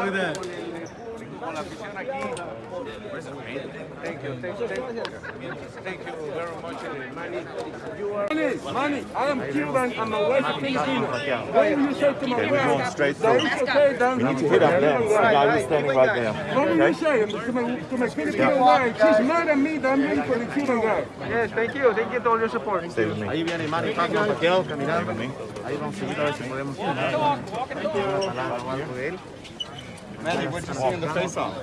Look at that. Con la afición aquí. Thank you, thank you, thank you. Thank you very much, Manny. You are Money, I am Cuban and my wife is Filipino. What will you say to my Okay, we're wife? going straight through. okay, We need to hit up them. The guy who's standing right there. What will you say to my, to my Filipino wife? She's mad at me that I'm late for the Cuban guy. Yes, thank you, thank you to all your support. Stay with me. Ahí viene Manny Pacquiao, Pacquiao Stay caminando. with me. Ahí vamos a seguir a ver si podemos una palabra o algo de él. Manny, what you see in the face-off?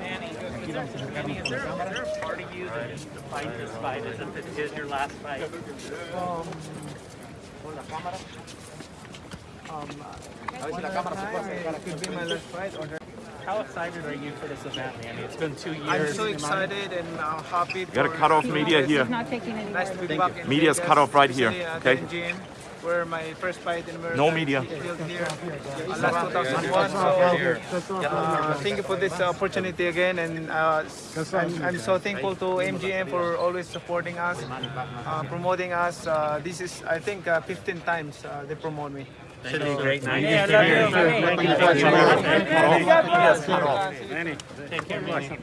Manny, Is there, is there a part of you that needs to fight this fight as if it is your last fight? Um, um, uh, could be my last fight. Or How excited are you for this event, Manny? It's been two years. I'm so excited and uh, happy. You gotta cut off media here. Not taking any Nice to be back in Media's cut off right here, especially at okay? The MGM, where my first fight in America. No media. here. Uh, last 2001. So, uh, thank you for this opportunity again, and uh, I'm, I'm so thankful to MGM for always supporting us, uh, promoting us. Uh, this is, I think, uh, 15 times uh, they promote me. Should be a great night. I love you. Thank you so much. Manny, take care, Manny.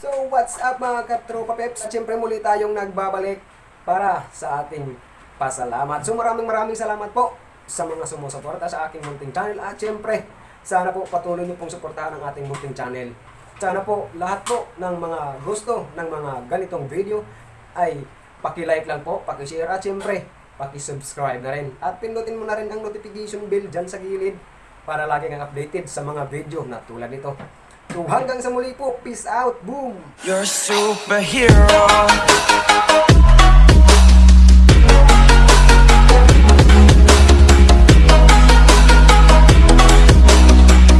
So what's up mga katropa peps? Siyempre muli tayong nagbabalik para sa ating pasalamat. So maraming maraming salamat po sa mga sumusuporta sa aking munting channel at siyempre sana po patuloy niyo pong suportahan ang ating munting channel. Sana po lahat po ng mga gusto ng mga ganitong video ay paki-like lang po, paki-share at siyempre paki-subscribe na rin. At pindutin mo na rin ang notification bell dyan sa gilid para lagi kang updated sa mga video na tulad nito. So hanggang sa muli po, peace out, boom! You're a superhero.